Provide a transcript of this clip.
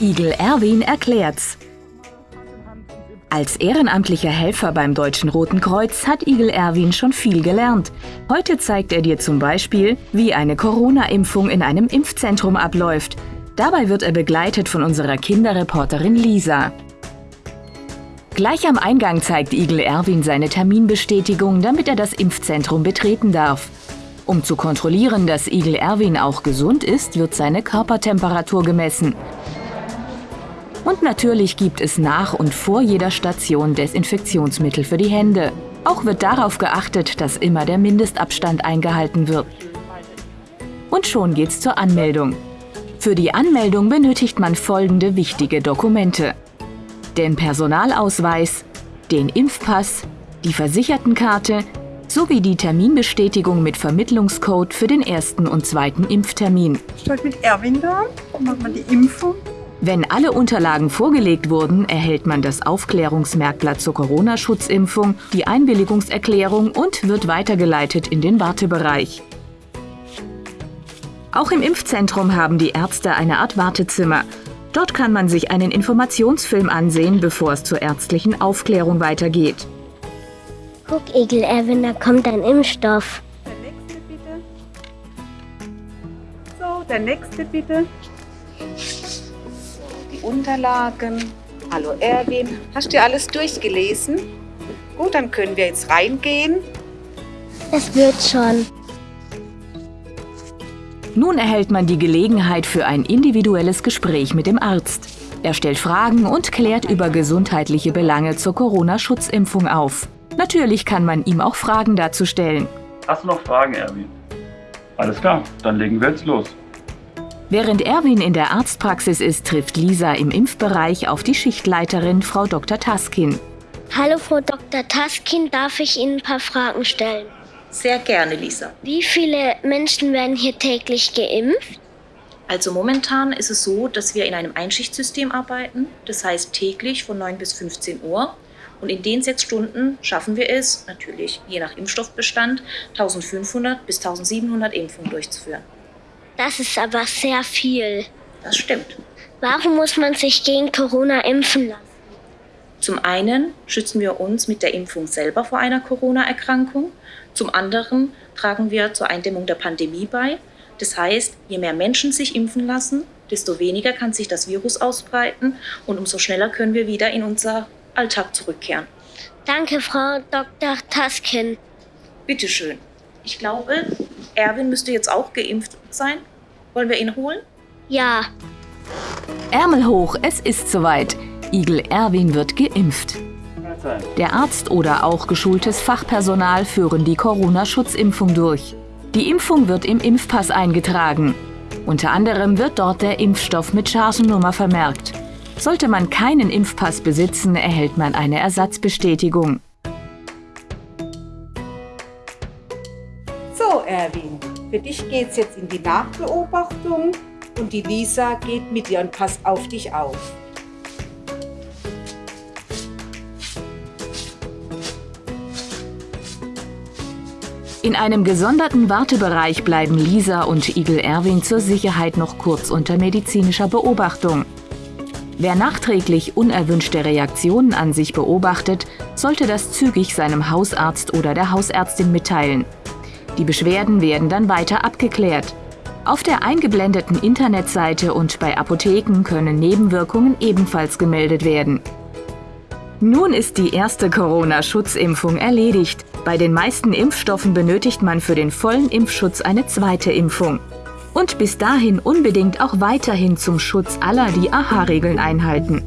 Igel Erwin erklärt's. Als ehrenamtlicher Helfer beim Deutschen Roten Kreuz hat Igel Erwin schon viel gelernt. Heute zeigt er dir zum Beispiel, wie eine Corona-Impfung in einem Impfzentrum abläuft. Dabei wird er begleitet von unserer Kinderreporterin Lisa. Gleich am Eingang zeigt Igel Erwin seine Terminbestätigung, damit er das Impfzentrum betreten darf. Um zu kontrollieren, dass Igel Erwin auch gesund ist, wird seine Körpertemperatur gemessen. Und natürlich gibt es nach und vor jeder Station Desinfektionsmittel für die Hände. Auch wird darauf geachtet, dass immer der Mindestabstand eingehalten wird. Und schon geht's zur Anmeldung. Für die Anmeldung benötigt man folgende wichtige Dokumente. Den Personalausweis, den Impfpass, die Versichertenkarte sowie die Terminbestätigung mit Vermittlungscode für den ersten und zweiten Impftermin. Ich heute mit Erwin da, machen wir die Impfung. Wenn alle Unterlagen vorgelegt wurden, erhält man das Aufklärungsmerkblatt zur Corona-Schutzimpfung, die Einwilligungserklärung und wird weitergeleitet in den Wartebereich. Auch im Impfzentrum haben die Ärzte eine Art Wartezimmer. Dort kann man sich einen Informationsfilm ansehen, bevor es zur ärztlichen Aufklärung weitergeht. Guck, Egel, Erwin, da kommt ein Impfstoff. Der nächste bitte. So, der nächste bitte. Unterlagen. Hallo Erwin, hast du alles durchgelesen? Gut, dann können wir jetzt reingehen. Es wird schon. Nun erhält man die Gelegenheit für ein individuelles Gespräch mit dem Arzt. Er stellt Fragen und klärt über gesundheitliche Belange zur Corona-Schutzimpfung auf. Natürlich kann man ihm auch Fragen dazu stellen. Hast du noch Fragen, Erwin? Alles klar, dann legen wir jetzt los. Während Erwin in der Arztpraxis ist, trifft Lisa im Impfbereich auf die Schichtleiterin Frau Dr. Taskin. Hallo, Frau Dr. Taskin, darf ich Ihnen ein paar Fragen stellen? Sehr gerne, Lisa. Wie viele Menschen werden hier täglich geimpft? Also momentan ist es so, dass wir in einem Einschichtsystem arbeiten. Das heißt täglich von 9 bis 15 Uhr. Und in den sechs Stunden schaffen wir es, natürlich je nach Impfstoffbestand, 1500 bis 1700 Impfungen durchzuführen. Das ist aber sehr viel. Das stimmt. Warum muss man sich gegen Corona impfen lassen? Zum einen schützen wir uns mit der Impfung selber vor einer Corona-Erkrankung. Zum anderen tragen wir zur Eindämmung der Pandemie bei. Das heißt, je mehr Menschen sich impfen lassen, desto weniger kann sich das Virus ausbreiten und umso schneller können wir wieder in unser Alltag zurückkehren. Danke, Frau Dr. Taskin. Bitteschön. Ich glaube, Erwin müsste jetzt auch geimpft sein. Wollen wir ihn holen? Ja, Ärmel hoch, es ist soweit. Igel Erwin wird geimpft. Der Arzt oder auch geschultes Fachpersonal führen die Corona-Schutzimpfung durch. Die Impfung wird im Impfpass eingetragen. Unter anderem wird dort der Impfstoff mit Chargennummer vermerkt. Sollte man keinen Impfpass besitzen, erhält man eine Ersatzbestätigung. Erwin, für dich geht's jetzt in die Nachbeobachtung und die Lisa geht mit dir und passt auf dich auf. In einem gesonderten Wartebereich bleiben Lisa und Igel Erwin zur Sicherheit noch kurz unter medizinischer Beobachtung. Wer nachträglich unerwünschte Reaktionen an sich beobachtet, sollte das zügig seinem Hausarzt oder der Hausärztin mitteilen. Die Beschwerden werden dann weiter abgeklärt. Auf der eingeblendeten Internetseite und bei Apotheken können Nebenwirkungen ebenfalls gemeldet werden. Nun ist die erste Corona-Schutzimpfung erledigt. Bei den meisten Impfstoffen benötigt man für den vollen Impfschutz eine zweite Impfung. Und bis dahin unbedingt auch weiterhin zum Schutz aller die AHA-Regeln einhalten.